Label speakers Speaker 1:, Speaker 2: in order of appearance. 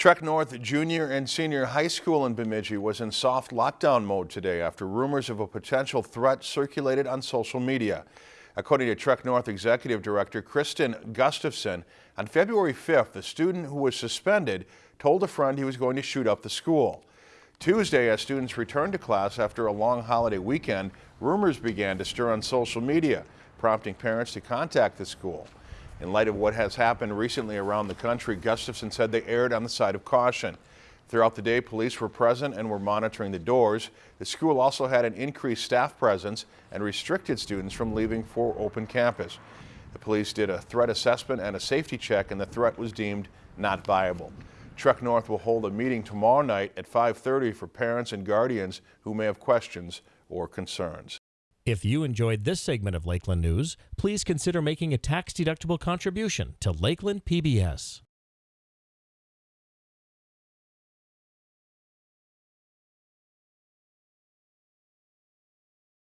Speaker 1: Trek North Junior and Senior High School in Bemidji was in soft lockdown mode today after rumors of a potential threat circulated on social media. According to Trek North Executive Director Kristen Gustafson, on February 5th, the student who was suspended told a friend he was going to shoot up the school. Tuesday, as students returned to class after a long holiday weekend, rumors began to stir on social media, prompting parents to contact the school. In light of what has happened recently around the country, Gustafson said they erred on the side of caution. Throughout the day, police were present and were monitoring the doors. The school also had an increased staff presence and restricted students from leaving for open campus. The police did a threat assessment and a safety check and the threat was deemed not viable. Trek North will hold a meeting tomorrow night at 5.30 for parents and guardians who may have questions or concerns.
Speaker 2: If you enjoyed this segment of Lakeland News, please consider making a tax-deductible contribution to Lakeland PBS.